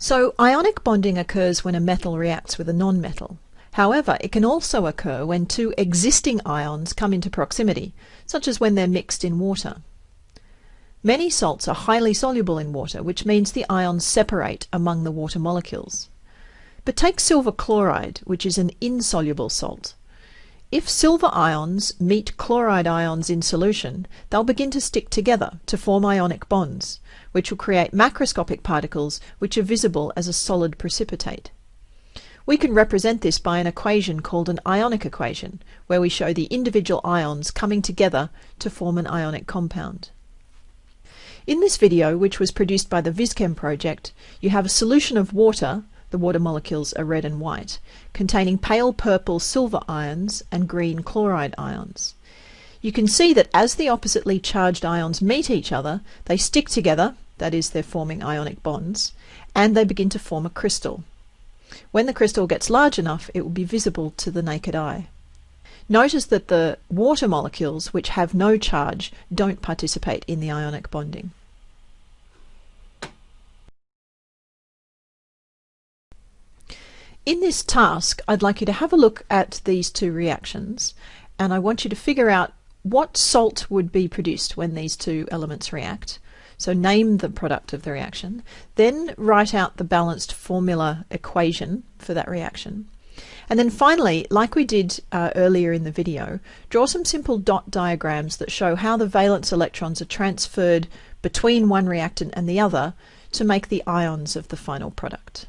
So ionic bonding occurs when a metal reacts with a nonmetal. However, it can also occur when two existing ions come into proximity, such as when they're mixed in water. Many salts are highly soluble in water, which means the ions separate among the water molecules. But take silver chloride, which is an insoluble salt. If silver ions meet chloride ions in solution, they'll begin to stick together to form ionic bonds, which will create macroscopic particles which are visible as a solid precipitate. We can represent this by an equation called an ionic equation, where we show the individual ions coming together to form an ionic compound. In this video, which was produced by the VisChem project, you have a solution of water the water molecules are red and white, containing pale purple silver ions and green chloride ions. You can see that as the oppositely charged ions meet each other, they stick together, that is, they're forming ionic bonds, and they begin to form a crystal. When the crystal gets large enough, it will be visible to the naked eye. Notice that the water molecules, which have no charge, don't participate in the ionic bonding. In this task, I'd like you to have a look at these two reactions and I want you to figure out what salt would be produced when these two elements react. So name the product of the reaction, then write out the balanced formula equation for that reaction. And then finally, like we did uh, earlier in the video, draw some simple dot diagrams that show how the valence electrons are transferred between one reactant and the other to make the ions of the final product.